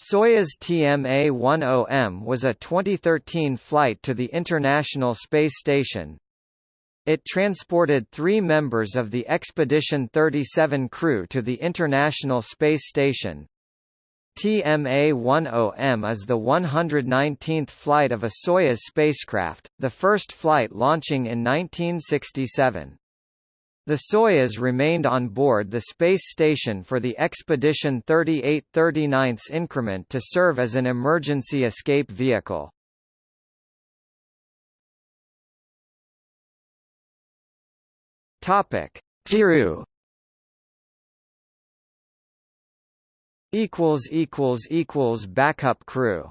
Soyuz TMA-10M was a 2013 flight to the International Space Station. It transported three members of the Expedition 37 crew to the International Space Station. TMA-10M is the 119th flight of a Soyuz spacecraft, the first flight launching in 1967. The Soyuz remained on board the space station for the Expedition 38-39 increment to serve as an emergency escape vehicle. Topic: Crew equals equals equals backup crew